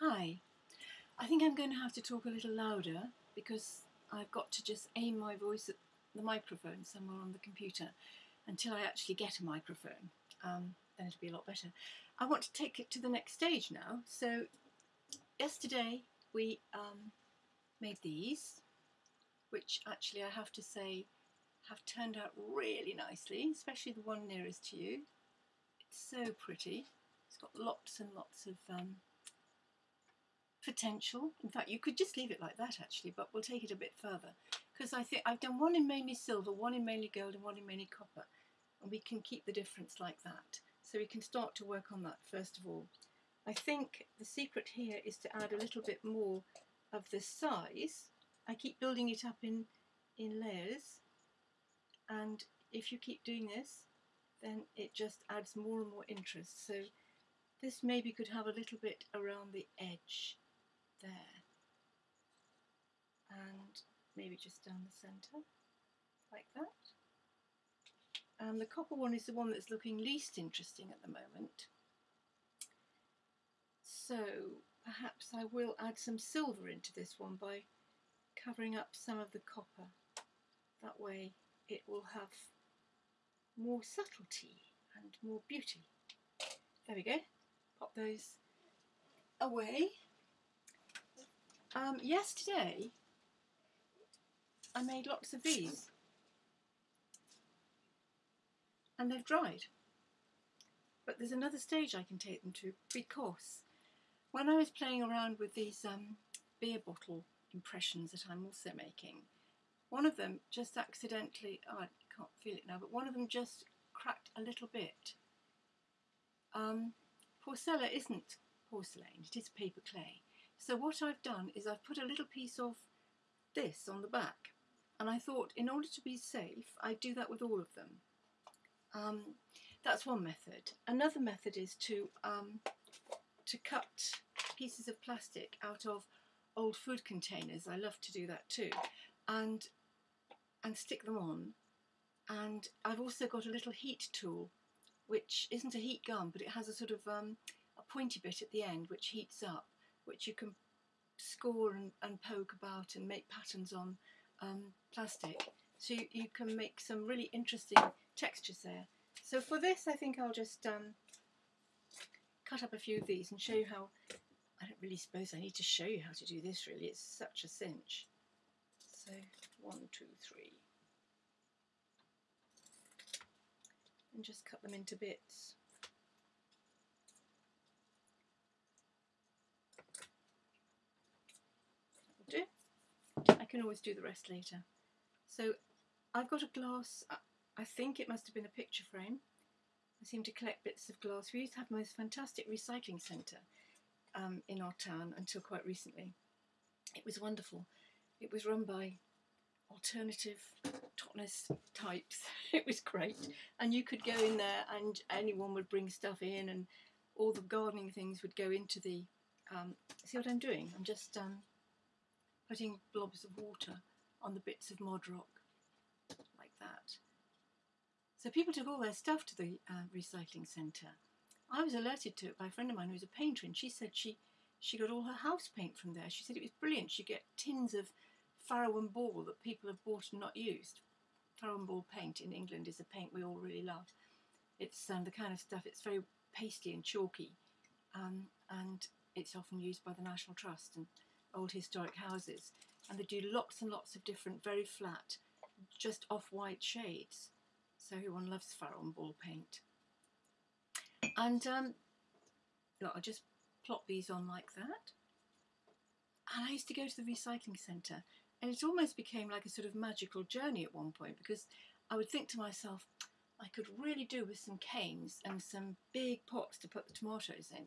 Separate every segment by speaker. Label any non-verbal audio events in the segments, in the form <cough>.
Speaker 1: Hi. I think I'm going to have to talk a little louder because I've got to just aim my voice at the microphone somewhere on the computer until I actually get a microphone. Um, then it'll be a lot better. I want to take it to the next stage now. So yesterday we um, made these, which actually I have to say have turned out really nicely, especially the one nearest to you. It's so pretty. It's got lots and lots of um, potential. In fact, you could just leave it like that actually, but we'll take it a bit further because I think I've done one in mainly silver, one in mainly gold, and one in mainly copper, and we can keep the difference like that. So we can start to work on that first of all. I think the secret here is to add a little bit more of the size. I keep building it up in, in layers, and if you keep doing this, then it just adds more and more interest. So this maybe could have a little bit around the edge there and maybe just down the centre like that. And the copper one is the one that's looking least interesting at the moment. So perhaps I will add some silver into this one by covering up some of the copper. That way it will have more subtlety and more beauty. There we go. Pop those away. Um, yesterday, I made lots of these. And they've dried. But there's another stage I can take them to because when I was playing around with these um, beer bottle impressions that I'm also making, one of them just accidentally, oh, I can't feel it now, but one of them just cracked a little bit. Um, porcella isn't porcelain, it is paper clay. So what I've done is I've put a little piece of this on the back and I thought in order to be safe I'd do that with all of them. Um, that's one method. Another method is to um, to cut pieces of plastic out of old food containers. I love to do that too, and and stick them on. And I've also got a little heat tool, which isn't a heat gun, but it has a sort of um, a pointy bit at the end which heats up which you can score and, and poke about and make patterns on um, plastic. So you, you, can make some really interesting textures there. So for this I think I'll just um, cut up a few of these and show you how, I don't really suppose I need to show you how to do this really, it's such a cinch. So one, two, three. And just cut them into bits. Can always do the rest later. So I've got a glass, I think it must have been a picture frame. I seem to collect bits of glass. We used to have the most fantastic recycling centre um, in our town until quite recently. It was wonderful. It was run by alternative Totnes types. <laughs> it was great. And you could go in there and anyone would bring stuff in and all the gardening things would go into the... Um, see what I'm doing? I'm just um, putting blobs of water on the bits of Modroc like that. So people took all their stuff to the uh, recycling centre. I was alerted to it by a friend of mine who was a painter and she said she, she got all her house paint from there. She said it was brilliant. She'd get tins of Farrow and Ball that people have bought and not used. Farrow and Ball paint in England is a paint we all really love. It's um, the kind of stuff, it's very pasty and chalky um, and it's often used by the National Trust and old historic houses and they do lots and lots of different very flat just off-white shades. So everyone loves Farrow and Ball paint. And um, look, I'll just plop these on like that. And I used to go to the recycling centre and it almost became like a sort of magical journey at one point because I would think to myself I could really do with some canes and some big pots to put the tomatoes in.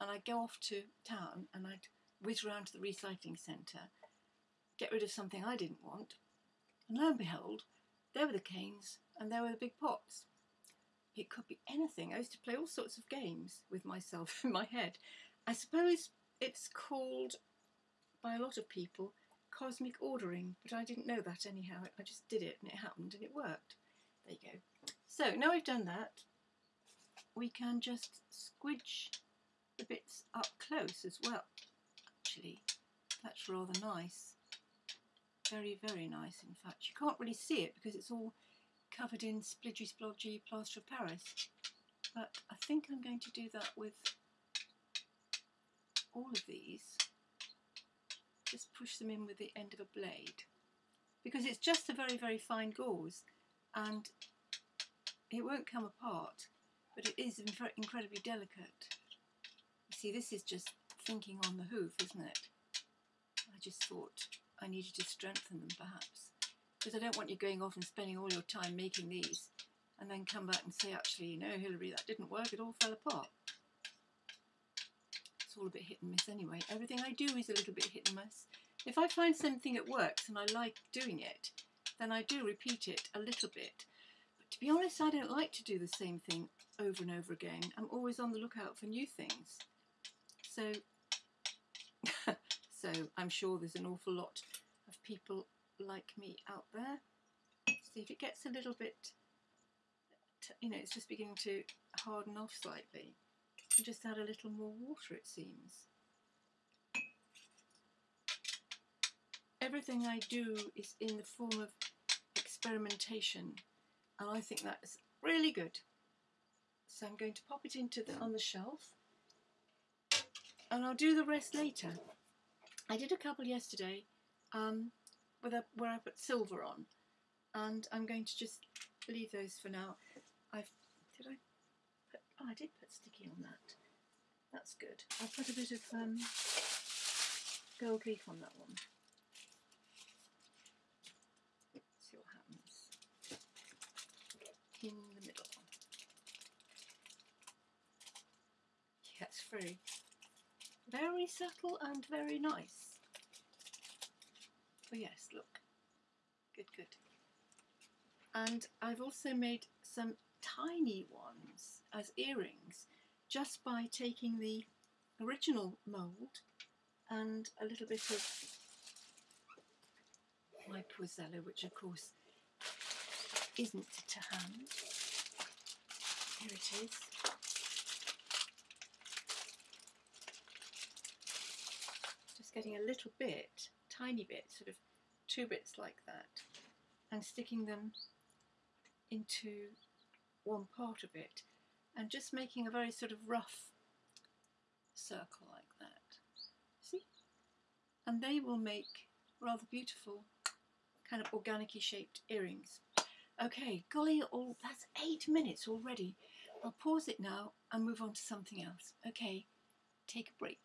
Speaker 1: And I'd go off to town and I'd whiz round to the recycling centre, get rid of something I didn't want, and lo and behold, there were the canes and there were the big pots. It could be anything. I used to play all sorts of games with myself <laughs> in my head. I suppose it's called, by a lot of people, cosmic ordering, but I didn't know that anyhow. I just did it and it happened and it worked. There you go. So now we've done that, we can just squidge the bits up close as well. Actually, that's rather nice. Very, very nice, in fact. You can't really see it because it's all covered in splidgy splodgy plaster of Paris. But I think I'm going to do that with all of these. Just push them in with the end of a blade. Because it's just a very, very fine gauze and it won't come apart, but it is incredibly delicate. You see, this is just thinking on the hoof, isn't it? I just thought I needed to strengthen them perhaps. Because I don't want you going off and spending all your time making these and then come back and say, actually, you know, Hilary, that didn't work, it all fell apart. It's all a bit hit and miss anyway. Everything I do is a little bit hit and miss. If I find something that works and I like doing it, then I do repeat it a little bit. But to be honest, I don't like to do the same thing over and over again. I'm always on the lookout for new things. So, so I'm sure there's an awful lot of people like me out there. See if it gets a little bit, you know, it's just beginning to harden off slightly. just add a little more water, it seems. everything I do is in the form of experimentation and I think that's really good. So I'm going to pop it into the on the shelf and I'll do the rest later. I did a couple yesterday um, with a, where I put silver on and I'm going to just leave those for now. I've did I put oh I did put sticky on that. That's good. I'll put a bit of um, gold leaf on that one. See what happens in the middle. Yes, very, very subtle and very nice. Oh yes, look. Good, good. And I've also made some tiny ones as earrings just by taking the original mould and a little bit of my Poisella, which of course isn't to hand. Here it is. Just getting a little bit, tiny bit, sort of two bits like that, and sticking them into one part of it, and just making a very sort of rough circle like that. See? And they will make rather beautiful kind of organic shaped earrings. Okay, golly, all, that's eight minutes already. I'll pause it now and move on to something else. Okay, take a break.